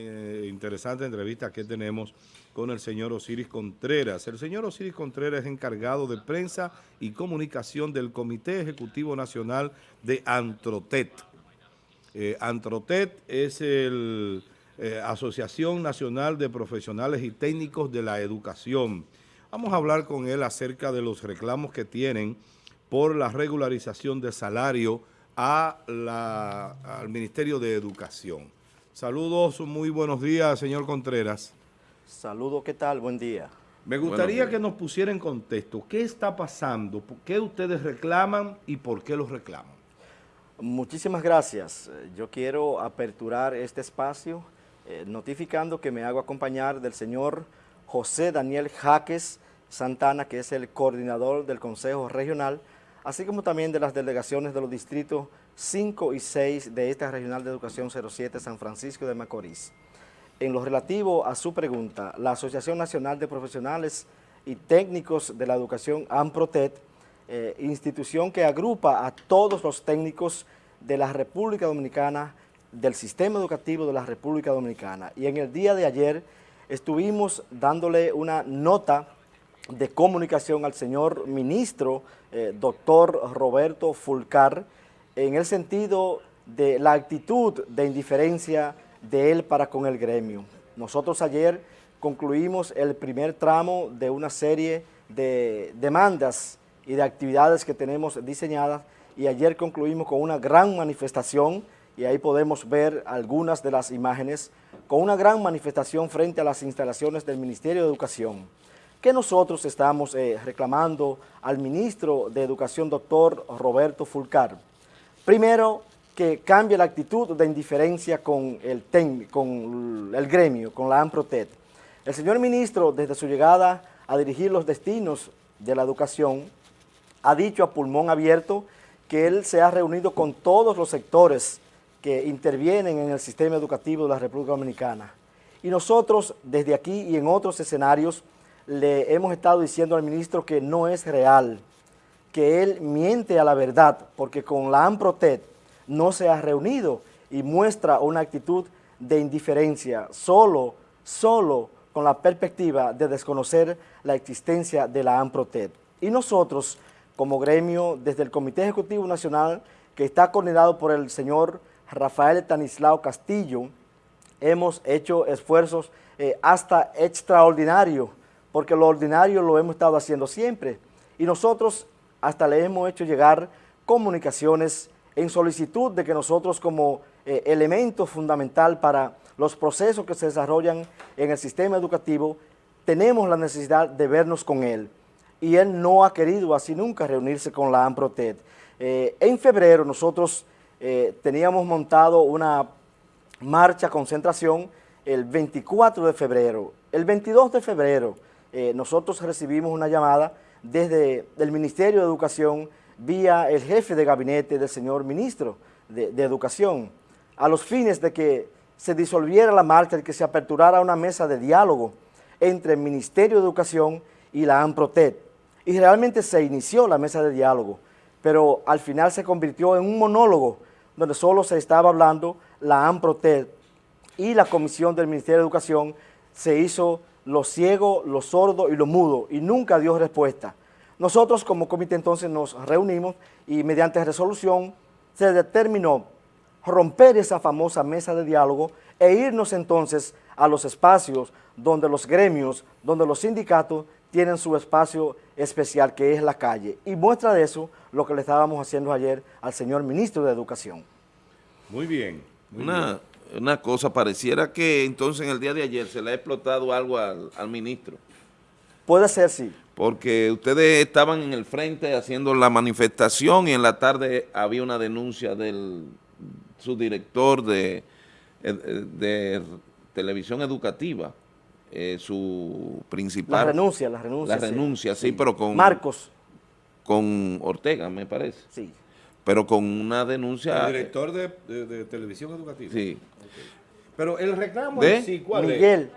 eh, interesante entrevista que tenemos con el señor Osiris Contreras. El señor Osiris Contreras es encargado de prensa y comunicación del Comité Ejecutivo Nacional de Antrotet. Eh, Antrotet es la eh, Asociación Nacional de Profesionales y Técnicos de la Educación. Vamos a hablar con él acerca de los reclamos que tienen por la regularización de salario a al Ministerio de Educación. Saludos, muy buenos días, señor Contreras. Saludos, ¿qué tal? Buen día. Me gustaría que nos pusiera en contexto, ¿qué está pasando? ¿Qué ustedes reclaman y por qué los reclaman? Muchísimas gracias. Yo quiero aperturar este espacio eh, notificando que me hago acompañar del señor José Daniel Jaques Santana, que es el coordinador del Consejo Regional, así como también de las delegaciones de los distritos 5 y 6 de esta Regional de Educación 07 San Francisco de Macorís. En lo relativo a su pregunta, la Asociación Nacional de Profesionales y Técnicos de la Educación, AMPROTET, eh, institución que agrupa a todos los técnicos de la República Dominicana, del sistema educativo de la República Dominicana. Y en el día de ayer estuvimos dándole una nota de comunicación al señor ministro, eh, doctor Roberto Fulcar, en el sentido de la actitud de indiferencia de él para con el gremio. Nosotros ayer concluimos el primer tramo de una serie de demandas y de actividades que tenemos diseñadas y ayer concluimos con una gran manifestación y ahí podemos ver algunas de las imágenes, con una gran manifestación frente a las instalaciones del Ministerio de Educación, que nosotros estamos eh, reclamando al ministro de Educación, doctor Roberto Fulcar. Primero, que cambie la actitud de indiferencia con el, con el gremio, con la AMPROTET. El señor ministro, desde su llegada a dirigir los destinos de la educación, ha dicho a pulmón abierto que él se ha reunido con todos los sectores que intervienen en el sistema educativo de la República Dominicana. Y nosotros, desde aquí y en otros escenarios, le hemos estado diciendo al ministro que no es real, que él miente a la verdad, porque con la AMPROTET no se ha reunido y muestra una actitud de indiferencia, solo, solo con la perspectiva de desconocer la existencia de la AMPROTET. Y nosotros, como gremio, desde el Comité Ejecutivo Nacional, que está coordinado por el señor Rafael Tanislao Castillo, hemos hecho esfuerzos eh, hasta extraordinarios, porque lo ordinario lo hemos estado haciendo siempre. Y nosotros hasta le hemos hecho llegar comunicaciones en solicitud de que nosotros como eh, elemento fundamental para los procesos que se desarrollan en el sistema educativo, tenemos la necesidad de vernos con él. Y él no ha querido así nunca reunirse con la AMPROTED. Eh, en febrero nosotros eh, teníamos montado una marcha concentración el 24 de febrero. El 22 de febrero nosotros recibimos una llamada desde el Ministerio de Educación vía el jefe de gabinete del señor ministro de, Educación, a los fines de que se disolviera la marcha y que se aperturara una mesa de diálogo entre el Ministerio de Educación y la AMPROTET. Y realmente se inició la mesa de diálogo, pero al final se convirtió en un monólogo donde solo se estaba hablando la AMPROTET y la Comisión del Ministerio de Educación se hizo lo ciego, lo sordo y lo mudo y nunca dio respuesta. Nosotros como comité entonces nos reunimos y mediante resolución se determinó romper esa famosa mesa de diálogo e irnos entonces a los espacios donde los gremios, donde los sindicatos tienen su espacio especial que es la calle. Y muestra de eso lo que le estábamos haciendo ayer al señor ministro de Educación. Muy bien. una, una cosa, pareciera que entonces en el día de ayer se le ha explotado algo al, al ministro. Puede ser, sí porque ustedes estaban en el frente haciendo la manifestación y en la tarde había una denuncia del subdirector de, de televisión educativa, eh, su principal... La renuncia, la renuncia. La renuncia, sí, pero con... Marcos. Con Ortega, me parece. Sí. Pero con una denuncia... El director de, televisión educativa. Sí. Pero el reclamo ¿De? sí, ¿cuál Miguel.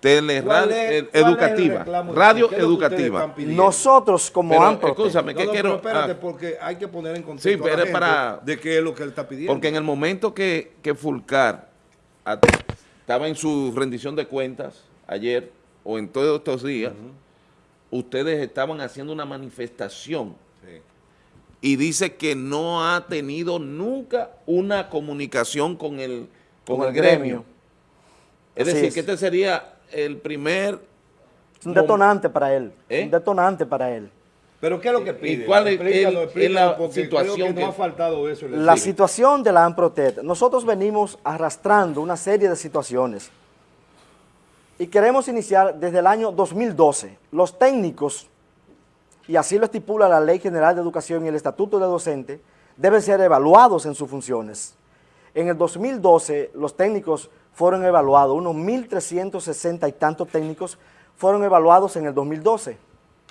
Teleradio educativa, radio educativa. Nosotros como AMPRO. Escúchame, ¿qué quiero? espérate, ah. porque hay que poner en contexto sí, para, de qué es lo que él está pidiendo. Porque en el momento que, que Fulcar estaba en su rendición de cuentas ayer o en todos estos días, ustedes estaban haciendo una manifestación y dice que no ha tenido nunca una comunicación con el, con el gremio. Es Así decir, es. que este sería el primer... Es un detonante para él, ¿Eh? un detonante para él. ¿Pero qué es lo que pide? cuál es Explícalo, el- explícalo, es la situación creo que, que- no ha faltado eso. La situación de la AMPROTET, nosotros venimos arrastrando una serie de situaciones y queremos iniciar desde el año 2012. Los técnicos, y así lo estipula la Ley General de Educación y el Estatuto de Docente, deben ser evaluados en sus funciones. En el 2012 los técnicos fueron evaluados, unos 1.360 y tantos técnicos fueron evaluados en el 2012.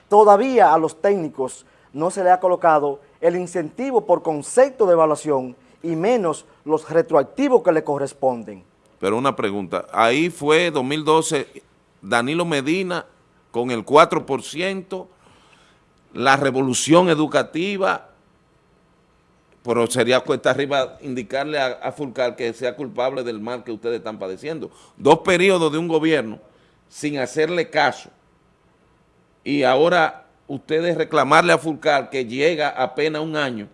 Todavía a los técnicos no se le ha colocado el incentivo por concepto de evaluación y menos los retroactivos que le corresponden. Pero una pregunta, ahí fue 2012 Danilo Medina con el 4%, la revolución educativa, pero sería cuesta arriba indicarle a, Fulcar que sea culpable del mal que ustedes están padeciendo. Dos periodos de un gobierno sin hacerle caso y ahora ustedes reclamarle a Fulcar que llega apenas un año,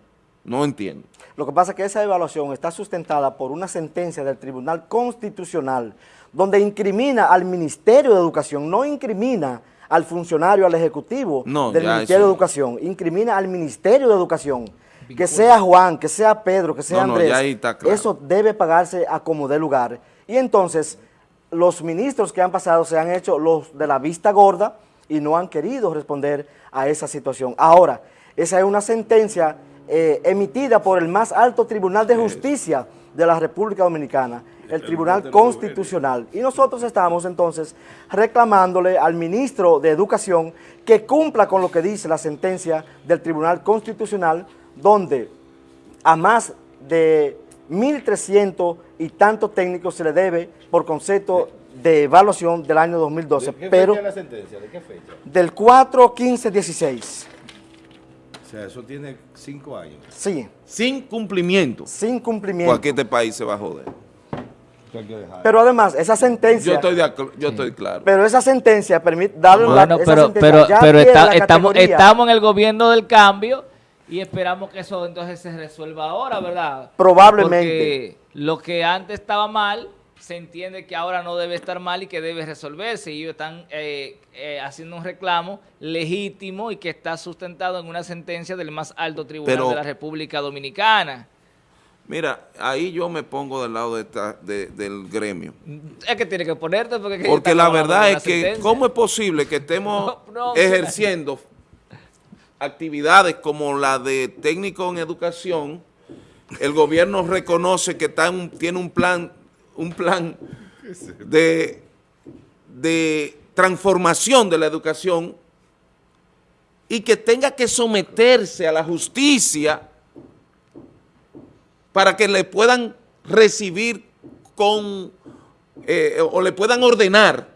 no entiendo. Lo que pasa es que esa evaluación está sustentada por una sentencia del Tribunal Constitucional donde incrimina al Ministerio de Educación, no incrimina al funcionario, al ejecutivo No, del Ministerio eso- de Educación, incrimina al Ministerio de Educación. Que sea Juan, que sea Pedro, que sea No, Andrés, claro. eso debe pagarse a como dé lugar. Y entonces, los ministros que han pasado se han hecho los de la vista gorda y no han querido responder a esa situación. Ahora, esa es una sentencia eh, emitida por el más alto tribunal de justicia de la República Dominicana, el Tribunal Constitucional. Y nosotros estamos entonces reclamándole al ministro de Educación que cumpla con lo que dice la sentencia del Tribunal Constitucional, donde a más de 1.300 y tantos técnicos se le debe por concepto de evaluación del año 2012, ¿De qué pero fecha es la sentencia? ¿De qué fecha? del 4, 15, 16. O sea, eso tiene cinco años. Sí, Sin cumplimiento, sin cumplimiento. porque este país se va a joder. Eso hay que dejar. Pero además, esa sentencia, Yo estoy, de yo estoy claro. pero esa sentencia permite darle la Bueno, esa pero, sentencia pero, ya pero está- la estamos, estamos en el gobierno del cambio y esperamos que eso entonces se resuelva ahora, ¿verdad? Probablemente. Porque lo que antes estaba mal, se entiende que ahora no debe estar mal y que debe resolverse. Y ellos están eh, eh, haciendo un reclamo legítimo y que está sustentado en una sentencia del más alto tribunal Pero- de la República Dominicana. Mira, ahí yo me pongo del lado de esta- de- del gremio. Es que tiene que ponerte porque... que Porque la verdad es que. ¿cómo es posible que estemos No, no, ejerciendo actividades como la de técnico en educación? El gobierno reconoce que está en un- tiene un plan, un plan de, de transformación de la educación y que tenga que someterse a la justicia para que le puedan recibir con, eh, o le puedan ordenar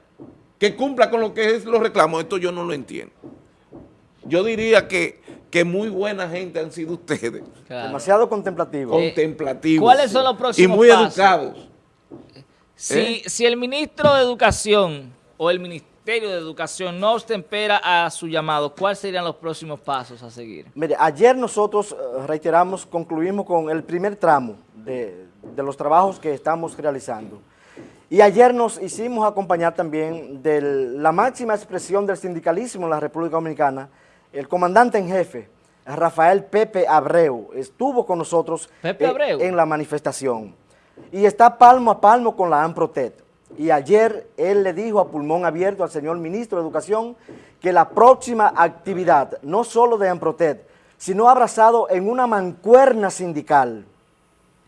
que cumpla con lo que es los reclamos. Esto yo no lo entiendo. Yo diría que, que muy buena gente han sido ustedes, Claro. demasiado contemplativo. contemplativos. ¿cuáles son los próximos Y muy pasos? educados. Si, ¿Eh? si el ministro de Educación o el Ministerio de Educación no ostempera a su llamado, ¿cuáles serían los próximos pasos a seguir? Mire, ayer nosotros eh, reiteramos, concluimos con el primer tramo de, de los trabajos que estamos realizando. Y ayer nos hicimos acompañar también de la máxima expresión del sindicalismo en la República Dominicana, el comandante en jefe, Rafael Pepe Abreu, estuvo con nosotros Pepe eh, en la manifestación. Y está palmo a palmo con la AMPROTET. Y ayer él le dijo a pulmón abierto al señor ministro de Educación que la próxima actividad, no solo de AMPROTET, sino abrazado en una mancuerna sindical,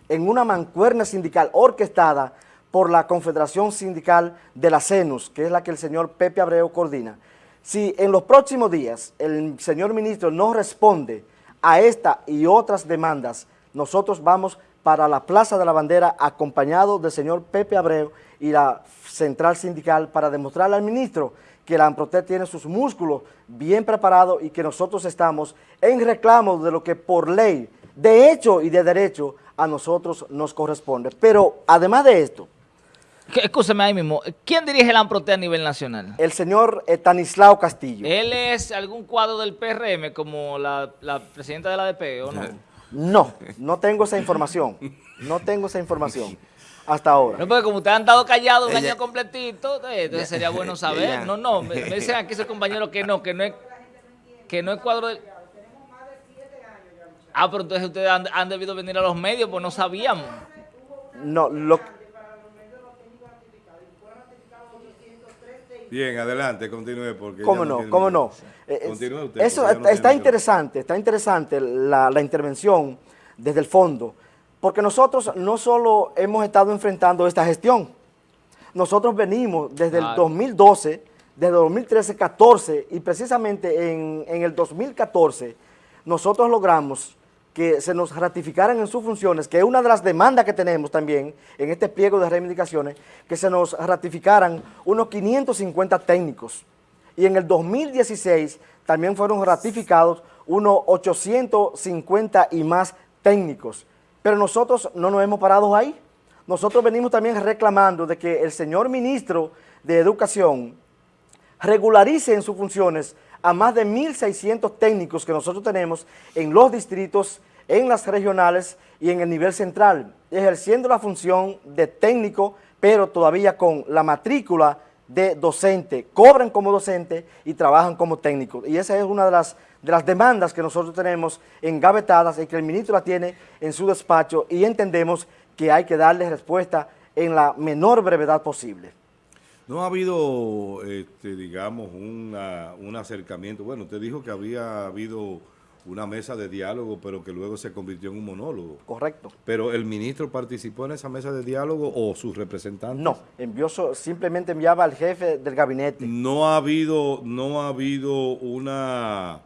en una mancuerna sindical orquestada por la Confederación Sindical de la CENUS, que es la que el señor Pepe Abreu coordina. Si en los próximos días el señor ministro no responde a esta y otras demandas, nosotros vamos para la Plaza de la Bandera acompañado del señor Pepe Abreu y la central sindical para demostrarle al ministro que la AMPROTEC tiene sus músculos bien preparados y que nosotros estamos en reclamo de lo que por ley, de hecho y de derecho, a nosotros nos corresponde. Pero además de esto, Escúcheme ahí mismo, ¿quién dirige la AMPROTE a nivel nacional? El señor Estanislao Castillo. ¿Él es algún cuadro del PRM como la, la presidenta de la ADP o no? No, no tengo esa información. No tengo esa información hasta ahora. No, porque como ustedes han estado callados un Ella- año completito, eh, entonces sería bueno saber. Ella- No, no, me, me dicen aquí sus compañeros que no, que no es, que no es cuadro del... Ah, pero entonces ustedes han, han debido venir a los medios, pues no sabíamos. No, lo, Bien, adelante, continúe porque ¿Cómo no? ¿Cómo no? Eh, Continúe usted, Eso no está, interesante, está interesante la, la intervención desde el fondo, porque nosotros no solo hemos estado enfrentando esta gestión, nosotros venimos desde el Claro. 2012, desde 2013, 14 y precisamente en, en el 2014 nosotros logramos que se nos ratificaran en sus funciones, que es una de las demandas que tenemos también en este pliego de reivindicaciones, que se nos ratificaran unos 550 técnicos. Y en el 2016 también fueron ratificados unos 850 y más técnicos. Pero nosotros no nos hemos parado ahí. Nosotros venimos también reclamando de que el señor ministro de Educación regularice en sus funciones a más de 1.600 técnicos que nosotros tenemos en los distritos, en las regionales y en el nivel central, ejerciendo la función de técnico, pero todavía con la matrícula de docente, cobran como docente y trabajan como técnicos. Y esa es una de las, de las demandas que nosotros tenemos engavetadas y que el ministro la tiene en su despacho y entendemos que hay que darle respuesta en la menor brevedad posible. No ha habido, este, digamos, una- un acercamiento. Bueno, usted dijo que había habido una mesa de diálogo, pero que luego se convirtió en un monólogo. ¿Correcto? ¿Pero el ministro participó en esa mesa de diálogo o sus representantes? No, envió simplemente enviaba al jefe del gabinete. No ha habido, no ha habido una,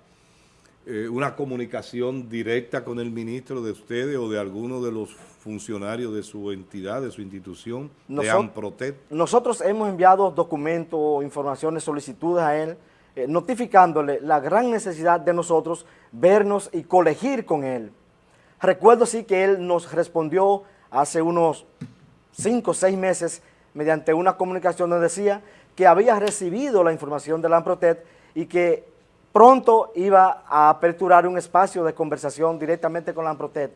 eh, una comunicación directa con el ministro de ustedes o de alguno de los funcionarios de su entidad, de su institución, de AMPROTET. Nosotros hemos enviado documentos, informaciones, solicitudes a él, eh, notificándole la gran necesidad de nosotros vernos y colegir con él. Recuerdo sí que él nos respondió hace unos cinco o seis meses mediante una comunicación donde decía que había recibido la información de la AMPROTET y que pronto iba a aperturar un espacio de conversación directamente con la AMPROTET.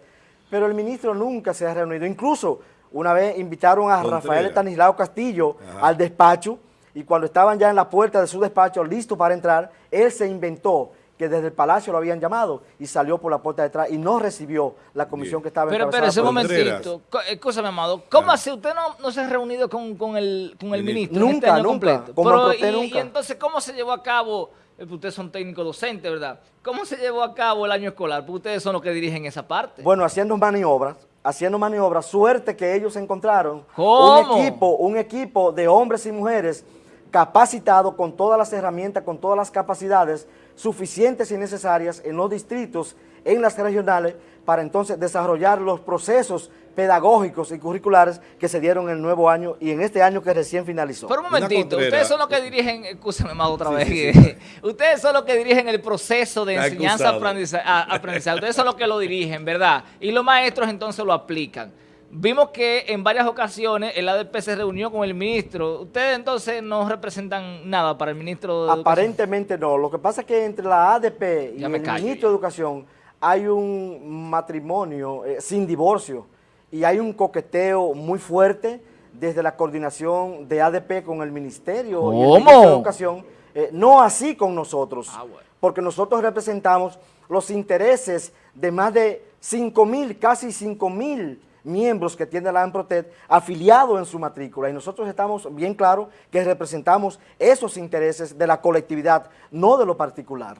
Pero el ministro nunca se ha reunido. Incluso una vez invitaron a Contreras. Rafael Estanislao Castillo Ajá. al despacho y cuando estaban ya en la puerta de su despacho listo para entrar, él se inventó que desde el palacio lo habían llamado y salió por la puerta de atrás y no recibió la comisión Bien. que estaba Pero él. Contreras. momentito, escúchame, Amado, ¿cómo Ah. así usted no, no se ha reunido con, con el, con el Ministro. este Nunca, nunca, completo? Pero, y, nunca. y entonces, ¿cómo se llevó a cabo, ustedes son técnicos docentes, ¿verdad? ¿Cómo se llevó a cabo el año escolar? Porque ustedes son los que dirigen esa parte. Bueno, haciendo maniobras, haciendo maniobras, suerte que ellos encontraron ¿Cómo? un equipo, un equipo de hombres y mujeres capacitados con todas las herramientas, con todas las capacidades suficientes y necesarias en los distritos, en las regionales, para entonces desarrollar los procesos pedagógicos y curriculares que se dieron en el nuevo año y en este año que recién finalizó. Pero un momentito, ustedes son los que dirigen, escúchame más otra Sí, vez, sí, ustedes son los que dirigen el proceso de Está enseñanza acusado. aprendiza- a- aprendizaje, ustedes son los que lo dirigen, ¿verdad? Y los maestros entonces lo aplican. Vimos que en varias ocasiones el ADP se reunió con el ministro. Ustedes entonces no representan nada para el ministro de Educación? Aparentemente no. Lo que pasa es que entre la ADP y el callo ministro de Educación hay un matrimonio eh, sin divorcio y hay un coqueteo muy fuerte desde la coordinación de ADP con el ministerio y el de Educación. Eh, no así con nosotros, Ah, bueno. porque nosotros representamos los intereses de más de 5 mil, casi 5 mil miembros que tiene la AMPROTET afiliados en su matrícula y nosotros estamos bien claros que representamos esos intereses de la colectividad, no de lo particular.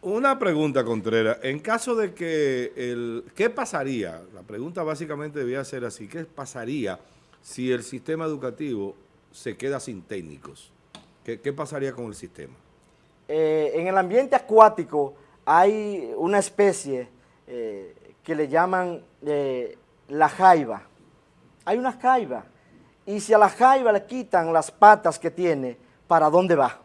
Una pregunta, Contreras. En caso de que el... ¿Qué pasaría? La pregunta básicamente debía ser así. ¿Qué pasaría si el sistema educativo se queda sin técnicos? ¿Qué, pasaría con el sistema? Eh, en el ambiente acuático hay una especie eh, que le llaman eh, la jaiba. Hay una jaiba. Y si a la jaiba le quitan las patas que tiene, ¿para dónde va?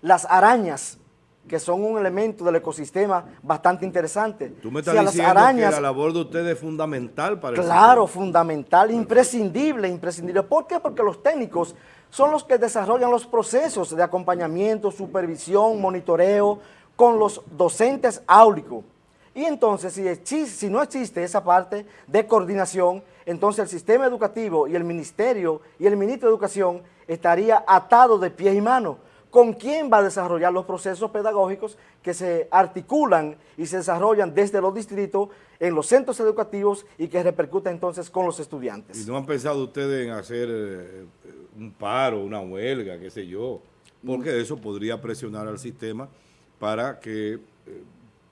Las arañas que son un elemento del ecosistema bastante interesante. Tú me estás Si diciendo arañas- que la labor de ustedes es fundamental para Claro, fundamental, imprescindible, imprescindible. ¿Por qué? Porque los técnicos son los que desarrollan los procesos de acompañamiento, supervisión, monitoreo con los docentes áulicos. Y entonces, si, exi- si no existe esa parte de coordinación, entonces el sistema educativo y el ministerio y el ministro de Educación estaría atado de pies y manos. ¿Con quién va a desarrollar los procesos pedagógicos que se articulan y se desarrollan desde los distritos en los centros educativos y que repercuten entonces con los ¿Y estudiantes? no han pensado ustedes en hacer eh, un paro, una huelga, qué sé yo? Porque eso podría presionar al sistema para que eh,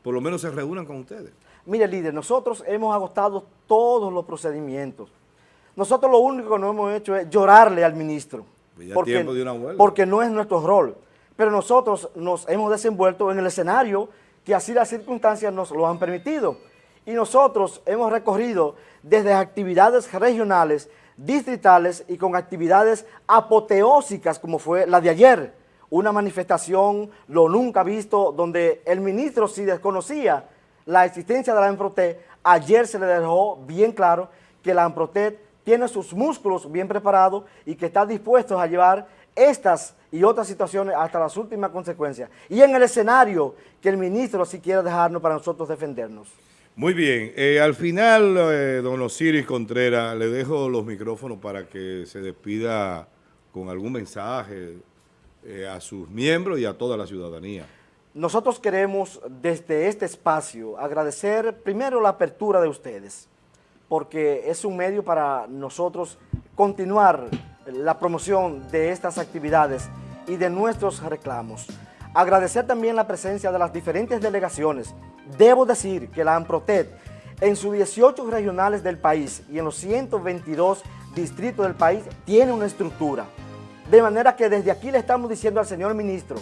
por lo menos se reúnan con ustedes. Mire, líder, nosotros hemos agotado todos los procedimientos. Nosotros lo único que no hemos hecho es llorarle al ministro. Pues ya es tiempo de una huelga. porque no es nuestro rol. Pero nosotros nos hemos desenvuelto en el escenario que así las circunstancias nos lo han permitido. Y nosotros hemos recorrido desde actividades regionales, distritales y con actividades apoteósicas como fue la de ayer. Una manifestación, lo nunca visto, donde el ministro si desconocía la existencia de la ANPROTEC, ayer se le dejó bien claro que la ANPROTEC tiene sus músculos bien preparados y que está dispuesto a llevar estas y otras situaciones hasta las últimas consecuencias. Y en el escenario que el ministro sí quiere dejarnos para nosotros defendernos. Muy bien, eh, al final, eh, don Osiris Contreras, le dejo los micrófonos para que se despida con algún mensaje eh, a sus miembros y a toda la ciudadanía. Nosotros queremos desde este espacio agradecer primero la apertura de ustedes, porque es un medio para nosotros continuar la promoción de estas actividades y de nuestros reclamos. Agradecer también la presencia de las diferentes delegaciones. Debo decir que la AMPROTED en sus 18 regionales del país y en los 122 distritos del país tiene una estructura. De manera que desde aquí le estamos diciendo al señor ministro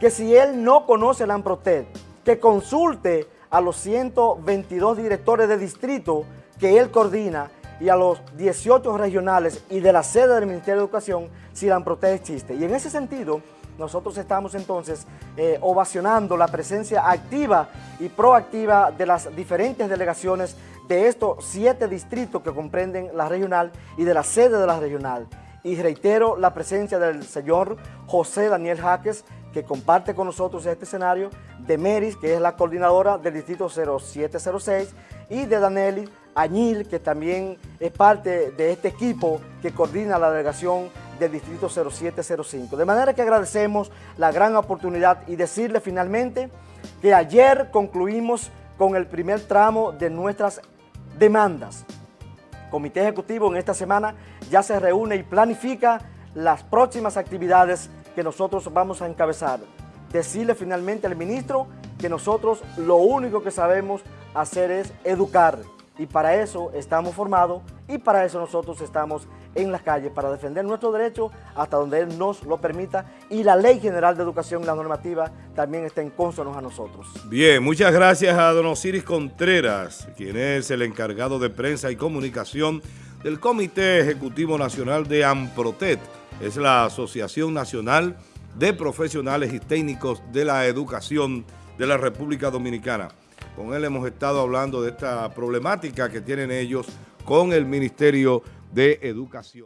que si él no conoce la AMPROTED, que consulte a los 122 directores de distrito que él coordina y a los 18 regionales y de la sede del Ministerio de Educación si la existe. Y en ese sentido, nosotros estamos entonces eh, ovacionando la presencia activa y proactiva de las diferentes delegaciones de estos siete distritos que comprenden la regional y de la sede de la regional. Y reitero la presencia del señor José Daniel Jaques, que comparte con nosotros este escenario, de Meris, que es la coordinadora del distrito 0706, y de Danelli Añil, que también es parte de este equipo que coordina la delegación del distrito 0705. De manera que agradecemos la gran oportunidad y decirle finalmente que ayer concluimos con el primer tramo de nuestras demandas. Comité Ejecutivo en esta semana ya se reúne y planifica las próximas actividades que nosotros vamos a encabezar. Decirle finalmente al ministro que nosotros lo único que sabemos hacer es educar y para eso estamos formados y para eso nosotros estamos en las calles, para defender nuestros derechos hasta donde Él nos lo permita y la Ley General de Educación y la normativa también estén consonos a nosotros. Bien, muchas gracias a don Osiris Contreras, quien es el encargado de prensa y comunicación del Comité Ejecutivo Nacional de AMPROTET. Es la Asociación Nacional de Profesionales y Técnicos de la Educación de la República Dominicana. Con él hemos estado hablando de esta problemática que tienen ellos con el Ministerio de Educación.